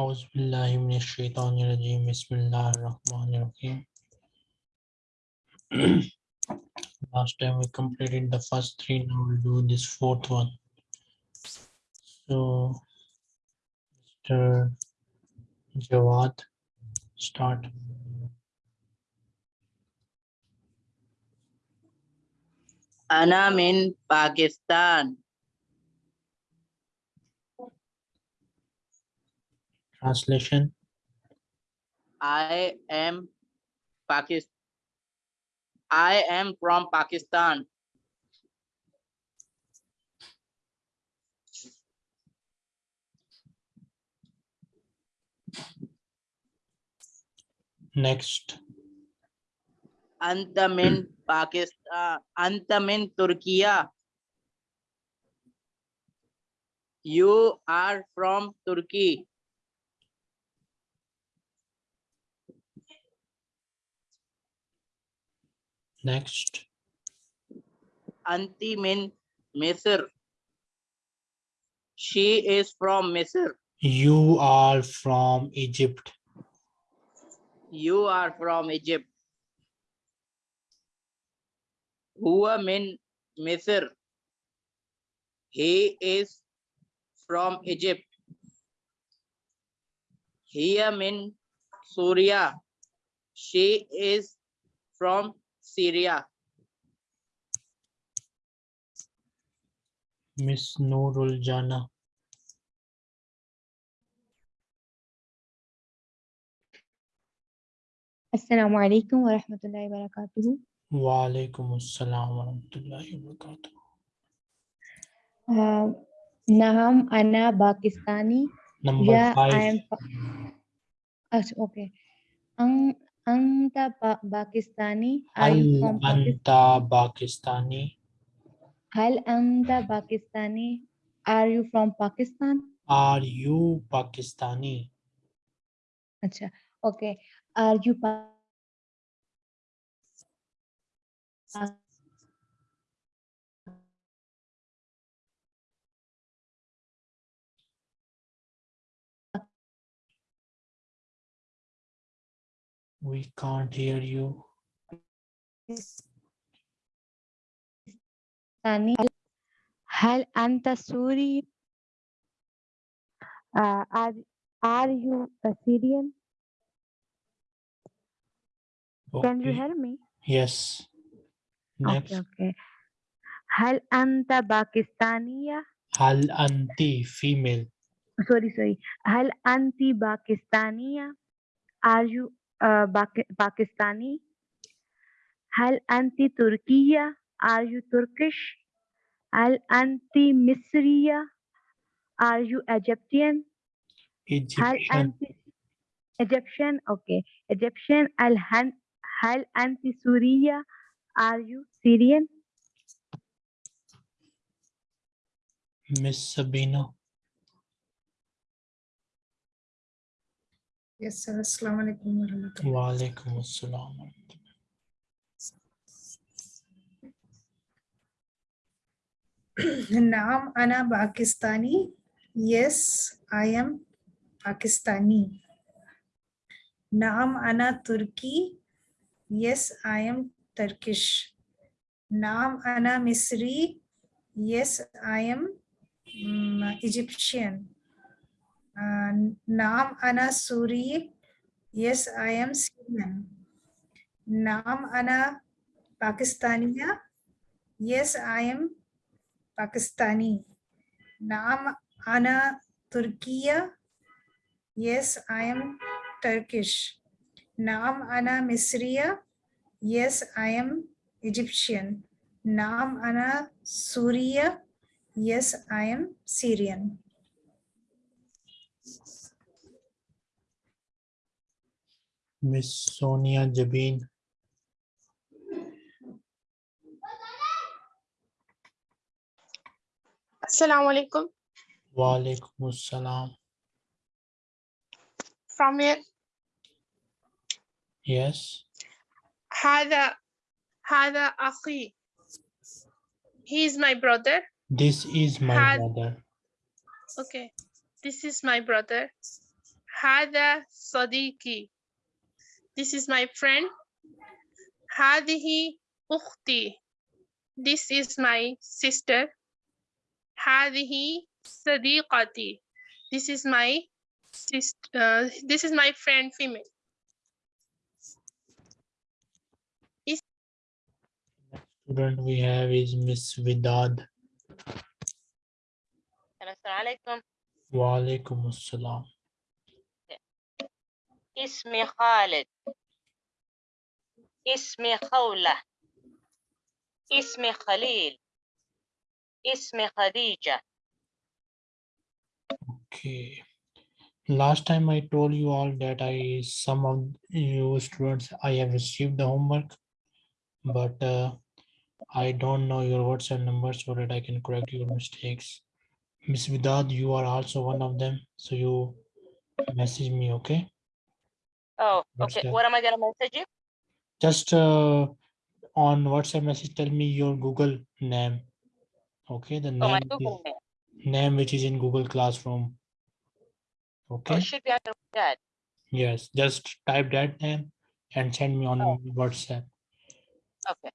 Auzubillahiminashaitanirajim. Bismillahirrahmanirrahim. Last time we completed the first three, now we'll do this fourth one. So, Mr. Jawad, start. Anam in Pakistan. Translation. I am Pakistan. I am from Pakistan. Next. Antamin, Pakistan. Antamin, Turkey. You are from Turkey. Next. Anti min Misr. She is from Misr. You are from Egypt. You are from Egypt. Huwa min Misr. He is from Egypt. Hiya min Syria. She is from Syria. Miss Noorul Jana. Assalamu alaikum wa rahmatullahi wa barakatuhu. Wa alaikum assalam wa rahmatullahi wa barakatuh. Uh, Naham Ana Pakistani. Number Yeah, I am. Okay. Ang Anta Pakistani. Are you from anta Pakistani? Hal Anta Pakistani. Are you from Pakistan? Are you Pakistani? Acha, okay. Are you pa- We can't hear you. Pakistani? Hal Anta Suri? Uh, are are you a Syrian? Can you Okay. hear me? Yes. Next. Okay, okay. Hal anta Pakistaniya? Hal anti female. Sorry, sorry. Hal anti Pakistaniya? Are you uh, Paki- Pakistani? Hal anti Turkiya? Are you Turkish? Hal anti Misriya? Are you Egyptian? Egyptian. Egyptian? Okay. Egyptian. Hal anti Suriya? Are you Syrian? Miss Sabina. Yes, sir. Assalamu alaikum wa rahmatullah. Wa alaikum assalam. Naam Ana Pakistani. Yes, I am Pakistani. Naam Ana Turki. Yes, I am Turkish. Naam Ana Misri. Yes, I am mm, Egyptian. Uh, Naam Ana Suri. Yes, I am Syrian. Naam Ana Pakistaniya. Yes, I am Pakistani. Naam Ana Turkiya. Yes, I am Turkish. Naam Ana Misriya. Yes, I am Egyptian. Naam Ana Suriya. Yes, I am Syrian. Miss Sonia Jabin. Assalamu alaikum. Wa alaikum assalam. From here? Yes. Hada, Hada Akhi. He is my brother. This is my Had, brother. Okay. This is my brother. Hada Sadiqi. This is my friend. Hadihi ukhti. This is my sister. Hadihi sadiqati. This is my sister. Uh, this is my friend female. Is Next student we have is Miss Vidad. Assalamu alaikum. Wa alaikum assalam. اسمي خالد اسمي خولة اسمي خليل اسمي خديجة Okay. Last time I told you all that I some of you students I have received the homework, but uh, I don't know your WhatsApp number so that I can correct your mistakes. Miss Vidad, you are also one of them, so you message me, okay? Oh okay what am I gonna message you Just uh, on WhatsApp message, tell me your Google name. Okay, the oh my name, Google is- name name which is in Google Classroom. oh, Okay. it should be under that Yes, just type that name and send me on Oh. WhatsApp. okay.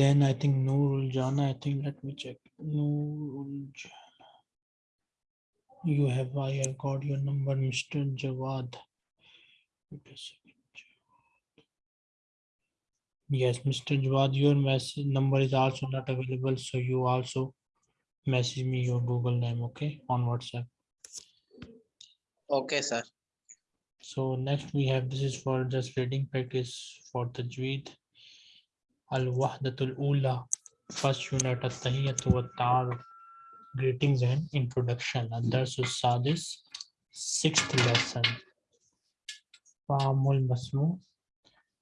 Then I think Noorul Jana, I think let me check. Noorul Jana. You have I have got your number, Mr. Jawad. Wait a second. Jawad. Yes, Mr. Jawad, your message number is also not available, so you also message me your Google name, okay, on WhatsApp. Okay, sir. So next we have, this is for just reading practice for Tajweed. Al-Wahdatul Ula, first unit At-Tahiyyatu wa Ta'aruf. Greetings and introduction. Ad-Darsu Sadis, sixth lesson fahamul masmu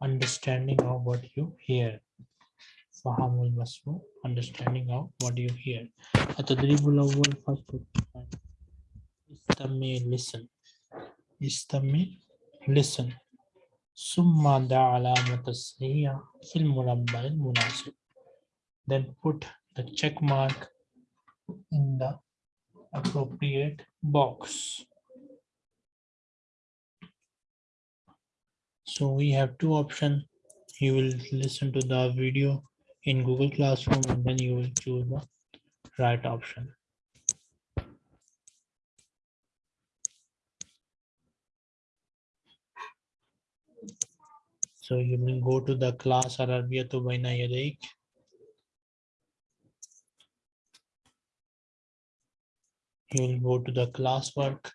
understanding of what you hear. Fahamul masmu understanding of what you hear. Atadribul awwal first istami listen. Istami listen. Summa da alamat as-sayya fil murabba munasib. then put the check mark in the appropriate box. So we have two options you will listen to the video in Google Classroom and then you will choose the right option So you will go to the class Arabiyatu Baina Yadayk. You will go to the classwork.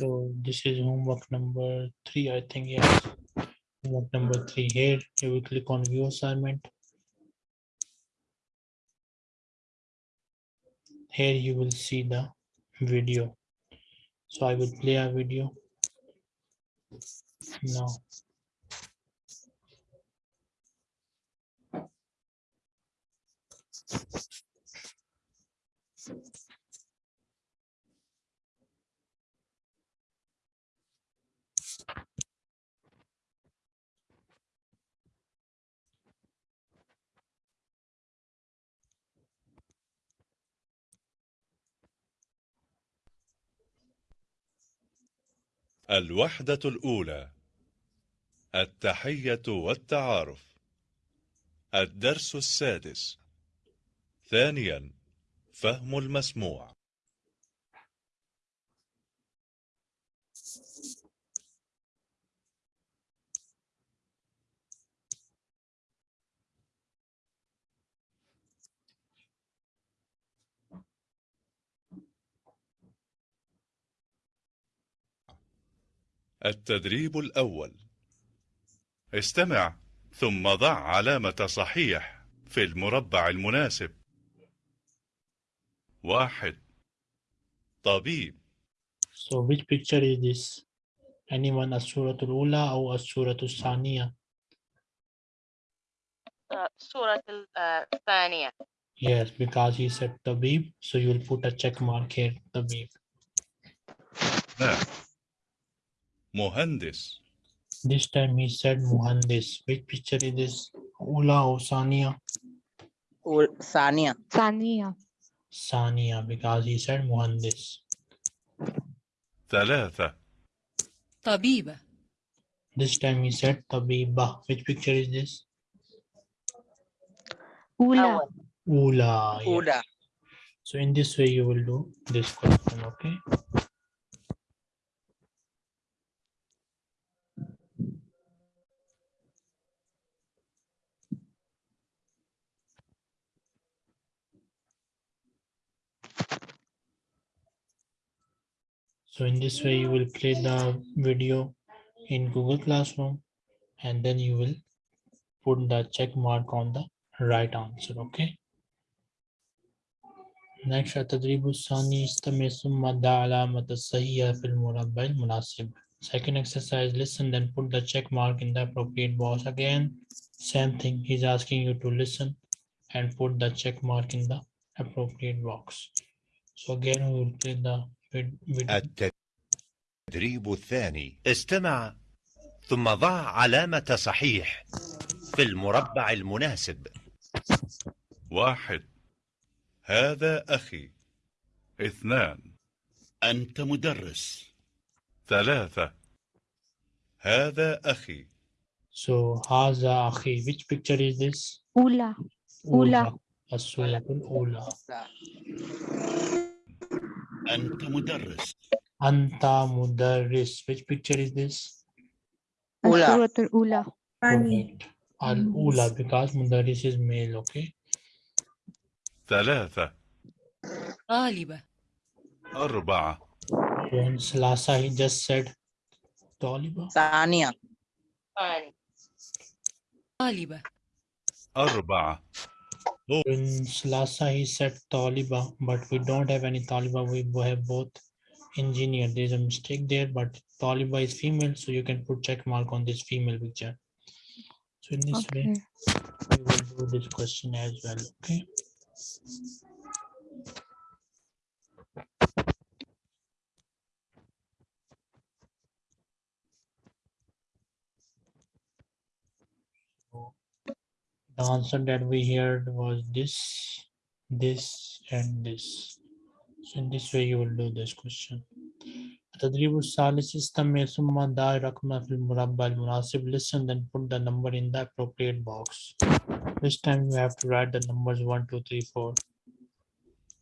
So this is homework number three, I think, yes. Homework number three here, you will click on view assignment. here you will see the video so i will play a video now الوحدة الأولى التحية والتعارف. الدرس السادس. ثانيا فهم المسموع. التدريب الأول استمع ثم ضع علامة صحيح في المربع المناسب واحد طبيب so which picture is this anyone ula or as-suratul saniya uh, سورة ال- uh, الثانية yes because he said tabib so you will put a check mark here tabib اثنان مهندس this time he said muhandis which picture is this Ula or Sania? Ul- Sania. Sania. Sania, because he said Muhandis. ثلاثة طبيبة This time he said Tabiba. Which picture is this? Ula. أول Ula. yes. Uda. So in this way you will do this question, okay? So in this way you will play the video in Google Classroom and then you will put the check mark on the right answer, okay? Next التدريب الثاني استمع ثم ضع علامة الصحيحة في المربع المناسب. Second exercise, listen then put the check mark in the appropriate box. Again, same thing, he's asking you to listen and put the check mark in the appropriate box. So again, we will play the vid- video. التدريب الثاني. استمع. ثم ضع علامة صحيح في المربع المناسب. واحد. هذا أخي. اثنان. أنت مدرس. ثلاثة. هذا أخي. So هذا أخي, which picture is this? Ula. أولى. الصورة الأولى. أنت مدرس. أنت مدرس, which picture is this? Ula. الصورة الأولى. Ani. Correct. Al-Ula, because Mudaris is male, okay? ثلاثة طالبة أربعة When Salasa, he just said Taliba. Sania. ثاني طالبة أربعة In Salasa, he said Taliba, but we don't have any Taliba. We bo- have both engineer. There's a mistake there, but Taliba is female, so you can put check mark on this female picture. So in this way, Okay. we will do this question as well, okay? The answer that we heard was this, this, and this. So in this way, you will do this question. التدريب الثالث استمع ثم ضع رقم في المربع المناسب. Listen then put the number in the appropriate box. This time you have to write the numbers one, two, three, four.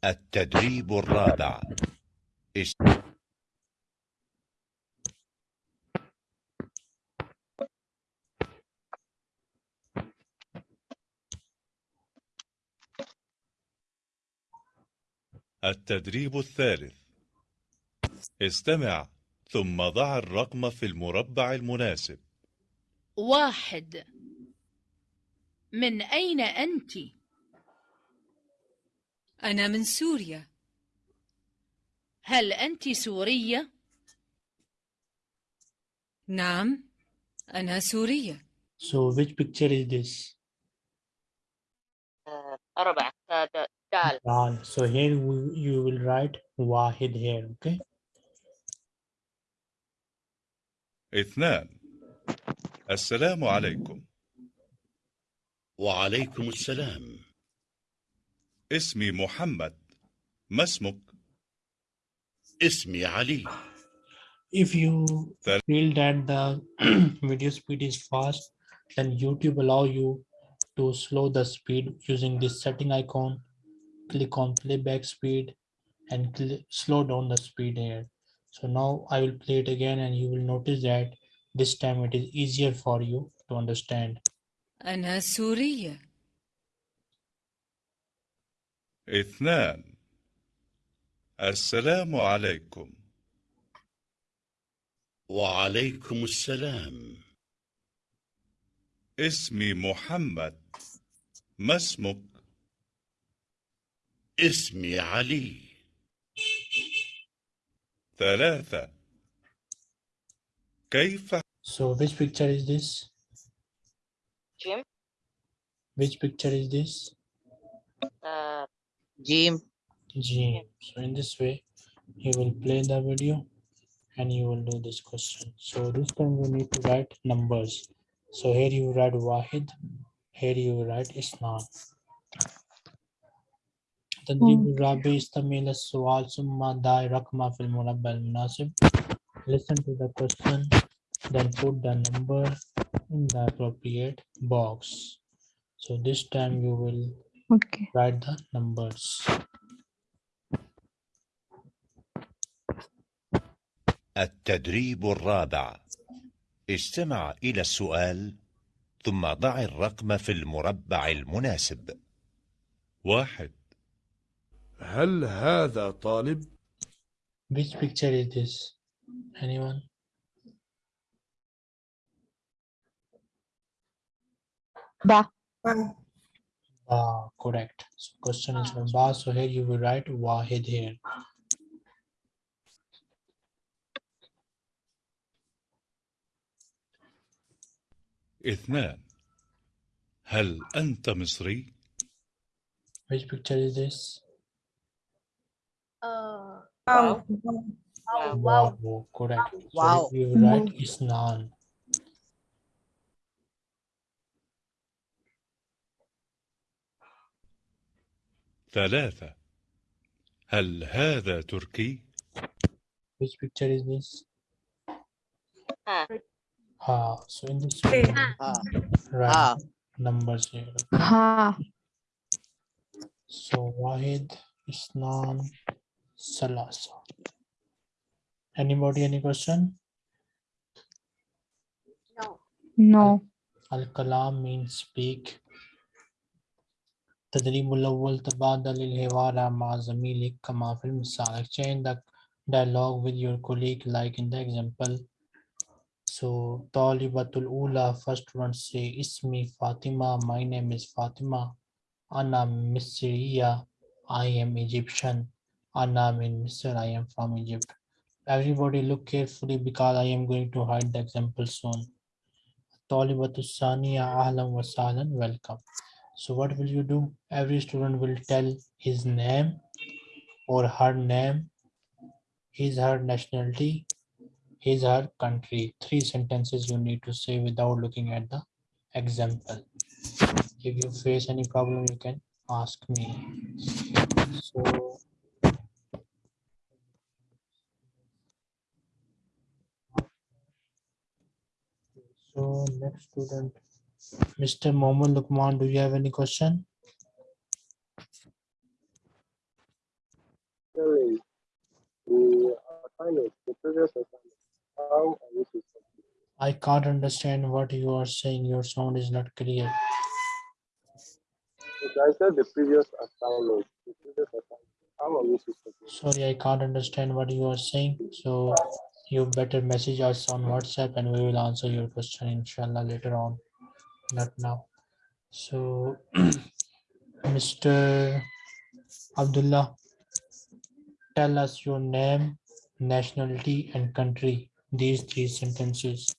التدريب الرابع التدريب الثالث استمع ثم ضع الرقم في المربع المناسب واحد من أين أنت؟ أنا من سوريا هل أنت سورية؟ نعم أنا سورية So which picture is this? آه، أربعة آه، د- دال Dal. So here we- you will write Wahid here, okay? اثنان السلام عليكم وعليكم السلام اسمي محمد ما اسمك اسمي علي If you That- feel that the video speed is fast, then YouTube allow you to slow the speed using this setting icon. Click on playback speed and cl- slow down the speed here. So now I will play it again and you will notice that this time it is easier for you to understand. أنا سورية اثنان السلام عليكم وعليكم السلام اسمي محمد ما اسمك اسمي علي ثلاثة كيف So which picture is this? جيم Which picture is this? آه، Jim. G. So in this way, you will play the video and you will do this question. So this time you need to write numbers. So here you write Wahid Here you write isnan. تدريب الرابع استمع السؤال ثم ضع رقم في المربع المناسب. Listen to the question, then put the number in the appropriate box. So this time you will Okay. write the numbers. التدريب الرابع استمع إلى السؤال ثم ضع الرقم في المربع المناسب واحد هل هذا طالب؟ Which picture is this? Anyone? Ba. Ba. Ah, correct. So question is from Ba. So here you will write Wahid here. اثنان هل أنت مصري؟ Which picture is this? Uh, Wow. wow. Wow, correct. So Wow. here you will write Isnan. ثلاثة هل هذا تركي؟ Which picture is this? Ah. Ha. So in this Hey. one, Ah, write ah. numbers here. Ha. So Wahid, Isnan, Salasa. Anybody any question? No. No. Al-Kalam means speak. تدريب الأول تبادل الحوار مع زميلك كما في المثال exchange the dialogue with your colleague like in the example so طالبة الأولى first one say اسمي فاطمة my name is Fatima أنا مصرية I am Egyptian and I'm I am from Egypt. Everybody look carefully because I am going to hide the example soon. Talibatu Ahlam wasalan welcome. So what will you do? Every student will tell his name or her name, his, her nationality, his, her country. Three sentences you need to say without looking at the example. If you face any problem, you can ask me. So so next student mr mohammed lukman do you have any question I can't understand what you are saying. Your sound is not clear. I said the previous assignment. The previous assignment. How are we? Sorry, I can't understand what you are saying. So you better message us on WhatsApp and we will answer your question inshallah later on. Not now. So Mr. Abdullah, tell us your name, nationality and country. These three sentences.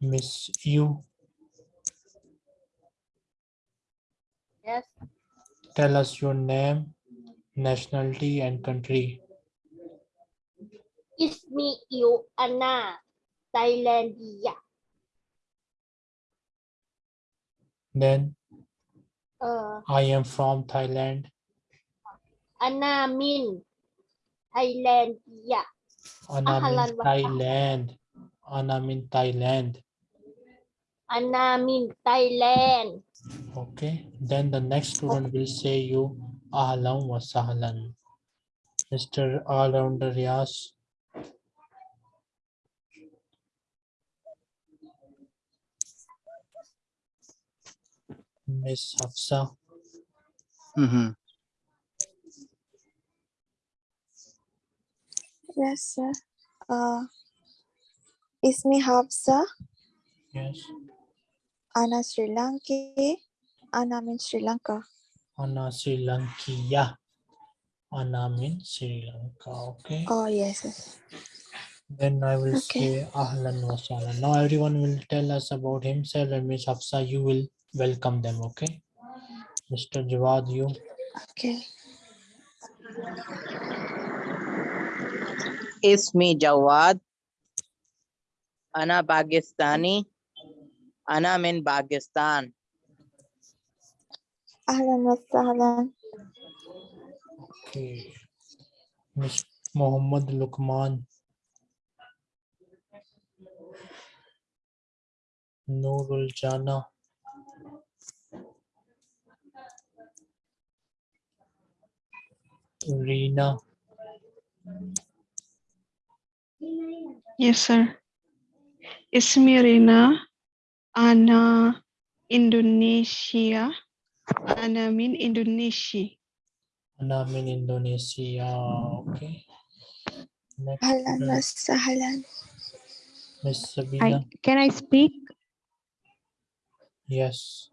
Miss you, Yes. tell us your name, nationality and country. Ismi Iu Ana. Thailandia. Then Uh, I am from Thailand. Ana Min. Thailandia. Anna means Thailand. Anna means Thailand. Ana Min Thailand. Okay. Then the next student will say you Ahlan wa Sahlan. Mr. All-Rounder Riaz. Miss Hafsa. Mm -hmm. Yes, sir. Uh, Ismi Hafsa, Yes. Ana Sri Lanki, Ana means Sri Lanka. Anna Sri Lankia. Anna means Sri Lanka. Okay. Oh, yes. yes. Then I will Okay. say Ahlan wa sahlan. Now everyone will tell us about himself and Miss Hafsa, you will welcome them, okay? Mr. Jawad, you. Okay. Ismi Jawad. Ana Pakistani. Ana min Pakistan. أهلا وسهلا Okay. Miss Muhammad Lukman. Nurul Jana. Reena. Yes, sir. اسمي رينا أنا إندونيسيا Anam in Indonesia. Anam in Indonesia. Okay. Next. Sahalan. Uh, Miss Sabina. I, can I speak? Yes.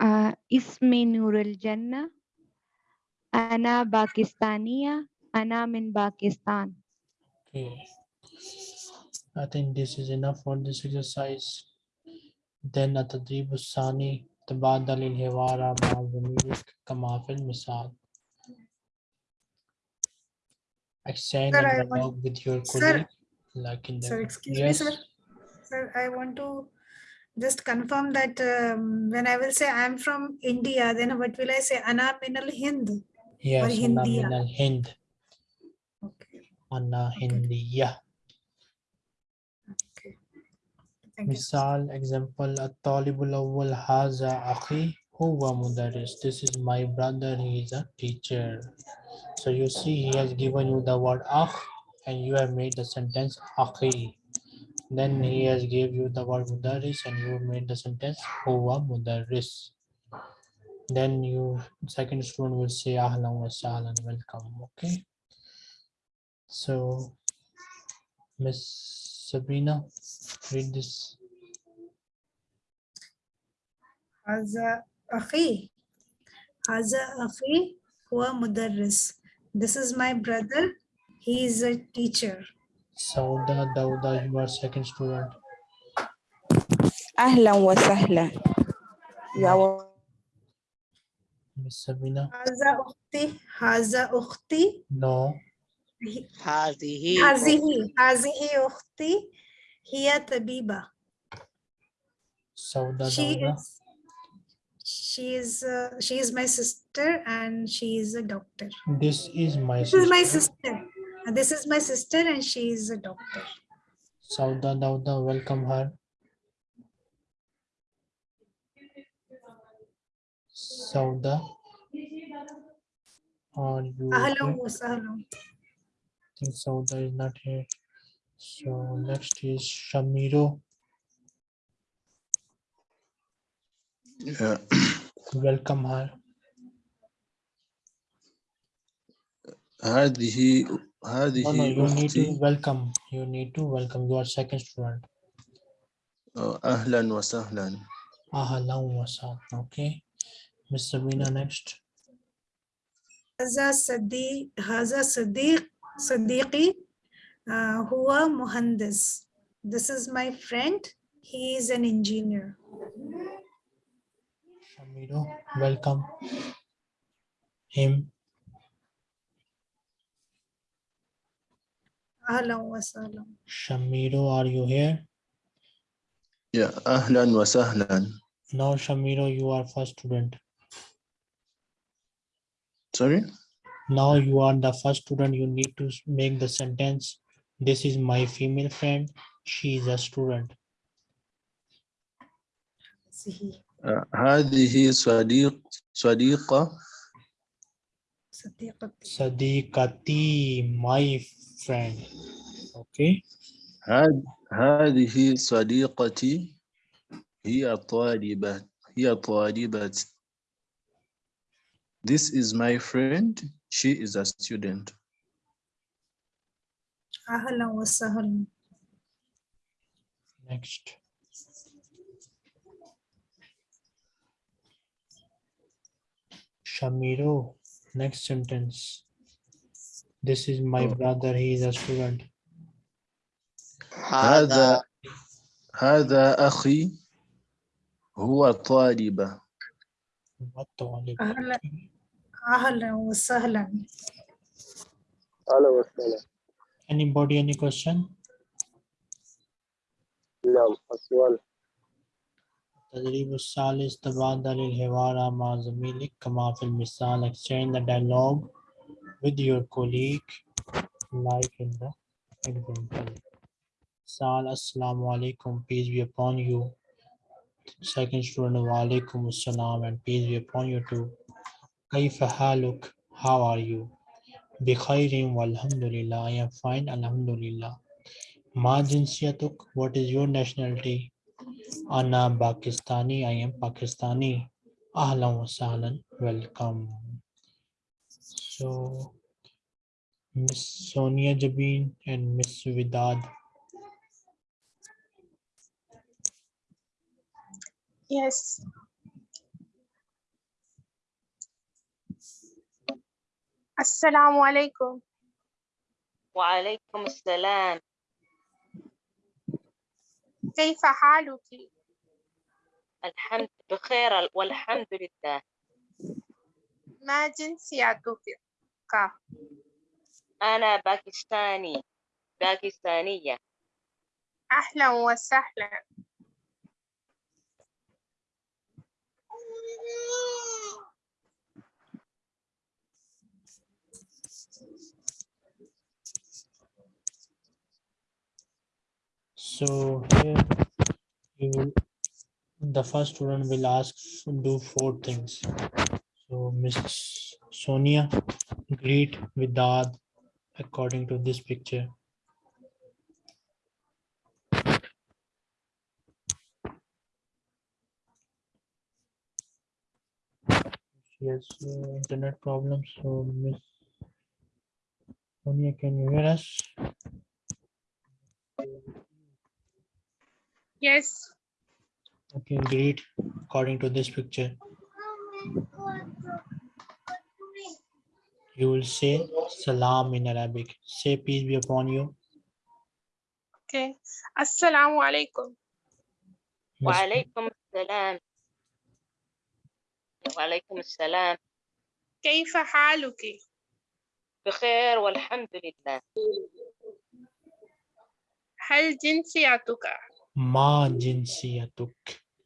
Uh, ismi Nurul Jannah. Ana Pakistania. Ana min Pakistan. Okay. I think this is enough for this exercise. Then atadibusani. Sani, تبادل الحوار مع زميلك كما في المثال. Exchange Sir, a I want- dialogue with your Sir. colleague. Like in the Sir, excuse me, yes. sir. Sir, I want to just confirm that um, when I will say I'm from India, then what will I say? Ana min al Hind. Yes, أنا Hindiya. من الهند. أنا هندية. Misal, example, At-talibul awwal haza akhi huwa mudaris. This is my brother, he is a teacher. So you see, he has given you the word akh and you have made the sentence akhi. Then he has gave you the word mudaris and you made the sentence huwa mudaris. Then you, second student will say ahlan wa sahlan, welcome, okay? So, Miss Sabrina read this. هذا أخي. هذا أخي هو مدرس. This is my brother. He is a teacher. Sauda Dauda, you are second student. أهلا وسهلا يا Miss Sabina, هذا أختي. هذا أختي. no. هذه هذه هذه أختي Hiya Tabiba. Sauda she is she is uh, she is my sister and she is a doctor. This is my this sister. is my sister. This is my sister and she is a doctor. Sauda Dauda, welcome her. Sauda. Are you? Hello, hello. I think Sauda is not here. So next is Shamiro. Yeah. Welcome her. هذه هذه No, no, you need to أختي welcome. You need to welcome. You are second student. آه، أهلا وسهلا Ahlan wa sahlan. Okay. Miss Sabina next. هذا صديق هذا صديق صديقي uh, who are Mohandas. This is my friend. He is an engineer. Shamiro, welcome him. Ahlan wa sahlan. Are you here? Yeah, ahlan wa sahlan. Now, Shamiro, you are first student. Sorry? Now you are the first student. You need to make the sentence This is my female friend. She is a student. آه، هذه صديق صديقة صديقتي. Sadiqati, my friend. Okay. هذ- هذه صديقتي هي طالبة هي طالبة This is my friend. She is a student. أهلا وسهلا. Next. Shamiro, next sentence. This is my Oh. brother. He is a student. هذا هذا أخي هو طالب? أهلا أهلا وسهلا. أهلا وسهلا Anybody, any question? نعم السؤال التدريب الثالث تبادل الحوار مع زميلك كما في المثال exchange the dialogue with your colleague like in the example Sal Assalamu alaikum peace be upon you second student wa alaikum assalam and peace be upon you too كيف حالك how are you Bikhairin walhamdulillah. I am fine, alhamdulillah. Ma jinsiyatuk, what is your nationality? Ana Pakistani, I am Pakistani. Ahlan wa sahlan, welcome. So, Miss Sonia Jabin and Miss Vidad. Yes. Assalamu alaikum. وعليكم السلام كيف حالك؟ الحمد بخير والحمد لله ما جنسيتك؟ أنا باكستاني باكستانية أهلا وسهلا. So here you the first student will ask do four things. So Miss Sonia, greet Vidad according to this picture. She has uh, internet problems. So Miss Sonia, can you hear us? Yes. Okay, greet according to this picture. You will say salam in Arabic. Say peace be upon you. Okay. Assalamu alaikum. Miss- وعليكم السلام وعليكم السلام كيف حالك؟ بخير والحمد لله هل جنسيتك؟ Ma jinsiyatuk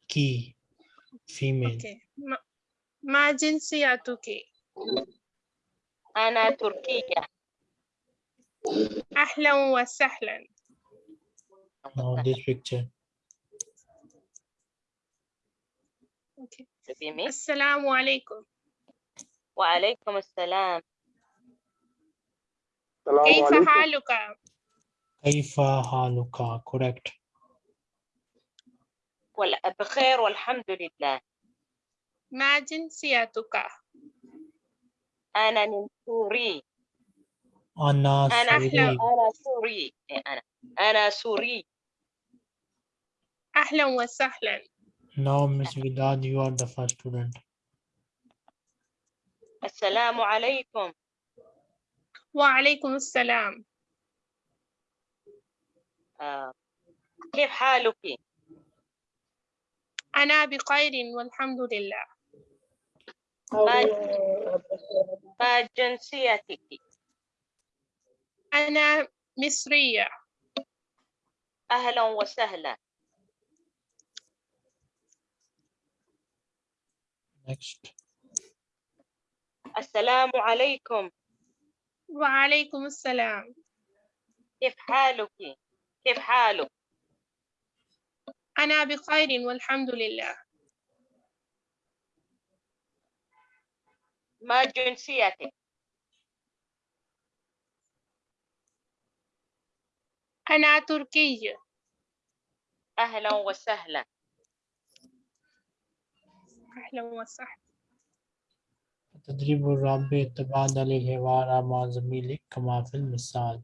ki female. Okay. ما, ما جنسيتك؟ أنا تركية أهلا وسهلا. Now this picture. Okay. السلام عليكم. وعليكم السلام كيف حالك؟ Kaifa haluka. Correct. بخير والحمد لله ما جنسيتك؟ أنا من سوري أنا suri. أنا سوري إيه أنا أنا سوري أهلا وسهلا. Now Miss Vidad, you are the first student. السلام عليكم وعليكم السلام. آه. كيف حالك أنا بخير والحمد لله. ما ما جنسيتك أنا مصرية. أهلا وسهلا Next. السلام عليكم وعليكم السلام. كيف حالك كيف حالك أنا بخير والحمد لله. ما جنسيتك أنا تركية. أهلا وسهلا أهلا وسهلا. التدريب الرابع تبادل الحوار مع زميلك كما في المثال.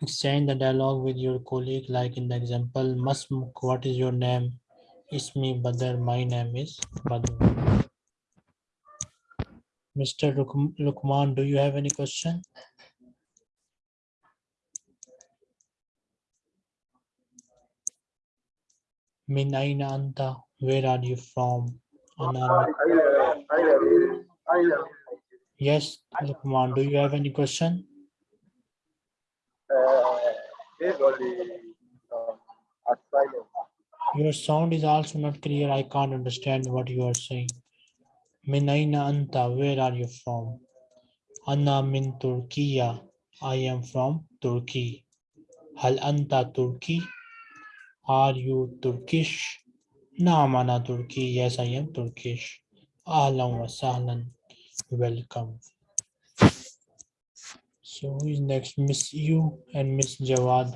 Exchange the dialogue with your colleague like in the example. Masmuk, what is your name? Ismi Badr, my name is Badr. Mr. Luk- Lukman, do you have any question? Min aina anta, where are you from? Yes, Lukman, do you have any question? Your sound is also not clear. I can't understand what you are saying. Min aina anta, where are you from? Anna min Turkiya. I am from Turkey. Hal anta Turki? Are you Turkish? Naam ana Turki. Yes, I am Turkish. Ahlan wa sahlan. Welcome. So who is next? Miss You and Miss Jawad.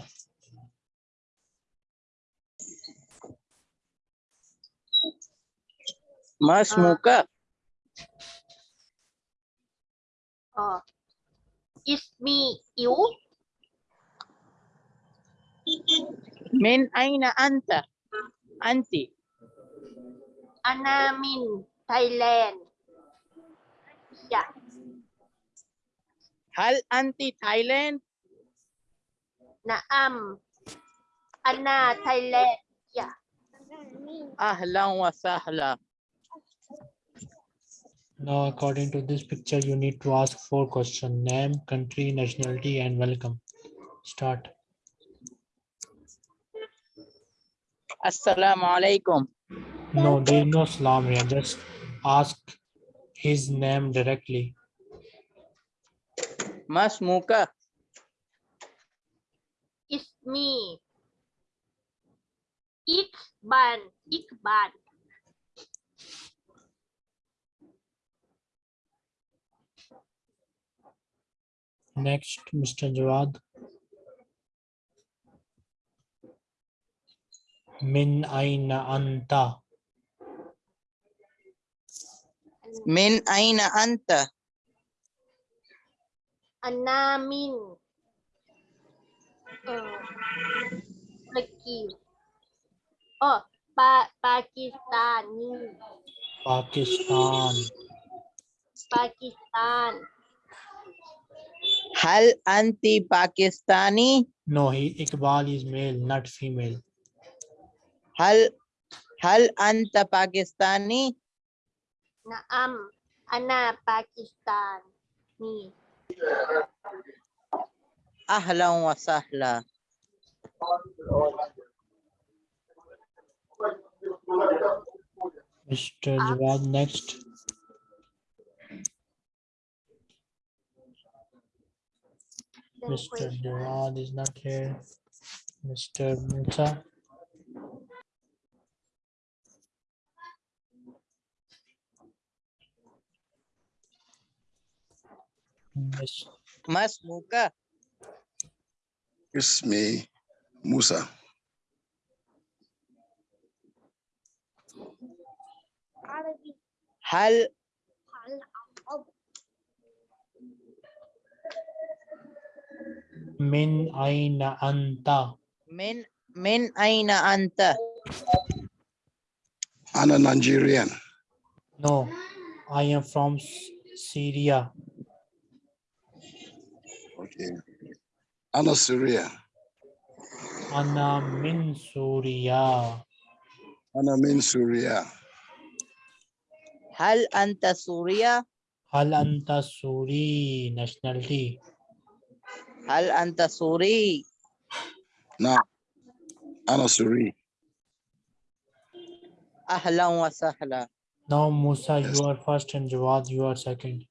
Mas uh, Muka. Uh, is me you? Min aina anta? Anti. Ana min Thailand. Yeah. Hal anti Thailand? Naam. Anna Thailand. Yeah. Ahlan wa sahla. Now, according to this picture, you need to ask four questions. Name, country, nationality, and welcome. Start. Assalamu alaikum. No, there is no salam here. Just ask his name directly. ما اسمك ismi Ikban Ikban Next, Mr. Jawad. Min aina anta. من أين أنت Anamin. Uh, Turkey. Oh, pa Pakistani. Pakistan. Pakistan. Hal anti Pakistani? No, he Iqbal is male, not female. Hal Hal anta Pakistani? Naam, ana Pakistani. أهلا وسهلا Mr. Jawad, next. Mr. Jawad is not here. Mr. Musa. Miss ما اسمك اسمي موسى هل Min aina anta. من من أين أنت أنا Nigerian No, I am from S- Syria. Anna Ana Surya. Ana min Surya. Anna min Surya. Hal anta Surya? Hal anta Suri nationality. Hal anta Suri? No. Ana Suri. Ahlan wa sahla. Now Musa, yes. you are first and Jawad, you are second.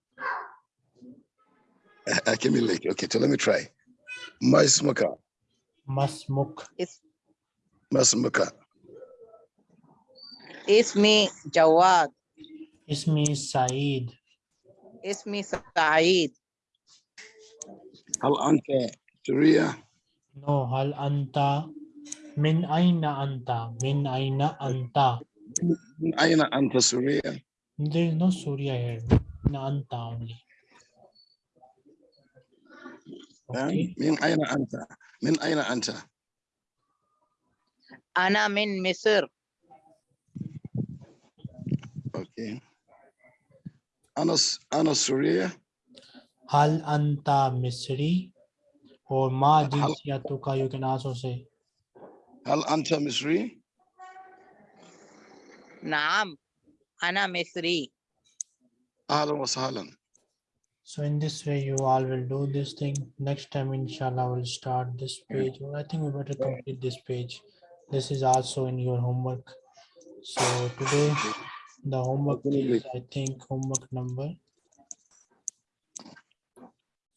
I came in late. Okay, so let me try. Masmuka. Masmuk. It's Masmuka. me Jawad. Is me Saeed. Is me Saeed. Hal anta Surya? No, hal anta. Min aina anta. Min aina anta. Min aina anta Surya. There is no Surya here. Na anta only. من أين أنت؟ من أين أنت؟ أنا من مصر. okay أنا س- أنا سوريا Hal anta Misri. Or ma Hal- jinsiyatuka, you can also say. هل أنت مصري؟ نعم. أنا مصري. أهلا وسهلا. So in this way, you all will do this thing. Next time, inshallah, we'll start this page. Or I think we better complete this page. This is also in your homework. So today the homework is, I think, homework number.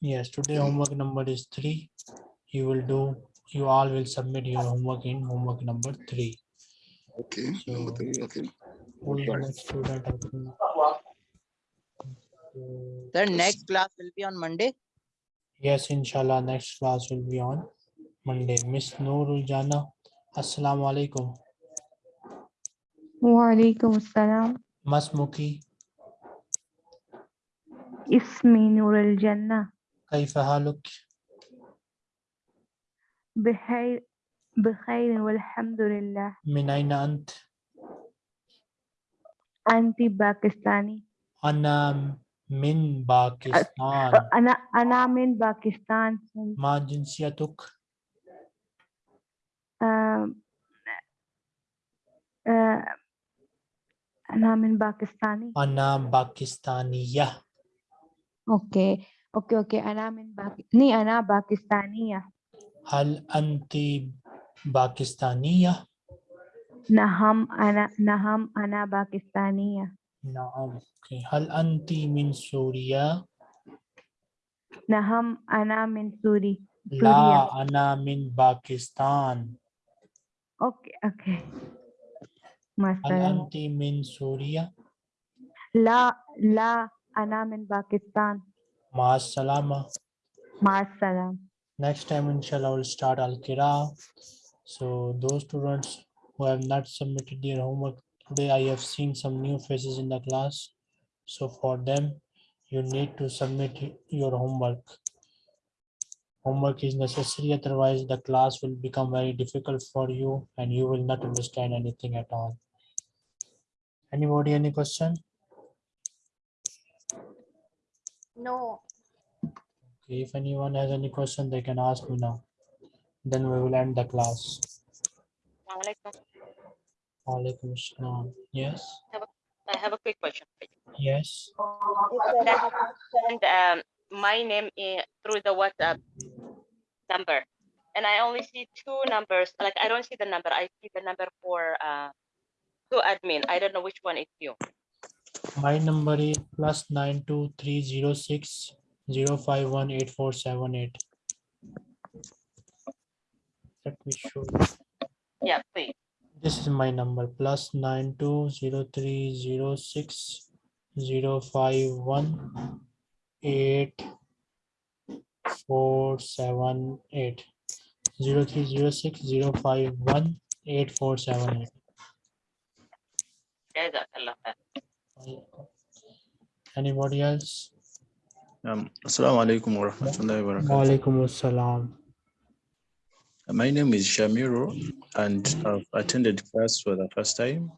Yes, today hmm. homework number is three. You will do, you all will submit your homework in homework number three. Okay, number three, okay. is the next student? I think? The next class will be on Monday. Yes, inshallah, next class will be on Monday. Miss Noorul Jana, Assalamu alaikum. وعليكم السلام Masmuki, اسمي نور الجنة كيف حالك؟ بخير بخير والحمد لله من أين أنت؟ أنت باكستاني أنا من باكستان. أنا أنا من باكستان ما جنسيتك؟ آه، أنا من باكستاني أنا باكستانية. أوكي أوكي أوكي أنا من باك... ني أنا باكستانية هل أنت باكستانية؟ نعم أنا نعم أنا باكستانية نعم. أوكي. هل أنت من سوريا؟ نعم أنا من سوري سوريا لا أنا من باكستان. أوكي أوكي مع هل السلامة أنت من سوريا؟ لا لا أنا من باكستان مع السلامة. مع السلامة Next time, inshallah, we'll start Al Qira. So, those students who have not submitted their homework today, I have seen some new faces in the class. So, for them, you need to submit your homework. Homework is necessary, otherwise, the class will become very difficult for you and you will not understand anything at all. Anybody, any question? No. Okay, if anyone has any question, they can ask me now. Then we will end the class. Alaikum. Assalam. Yes, I have a- I have a quick question. yes. Send um, my name in, through the WhatsApp number. And I only see two numbers. Like I don't see the number. I see the number for uh, to admin. I don't know which one is you. My number is plus nine two three zero six zero five one eight four seven eight. Let me show. you. Yeah, please. This is my number plus nine two zero three zero six zero five one eight four seven eight zero three zero six zero five one eight four seven eight. Anybody else? Um, Assalamu alaikum wa rahmatullahi wa barakatuh. Walaikum assalam. My name is Shamiro and I've attended class for the first time.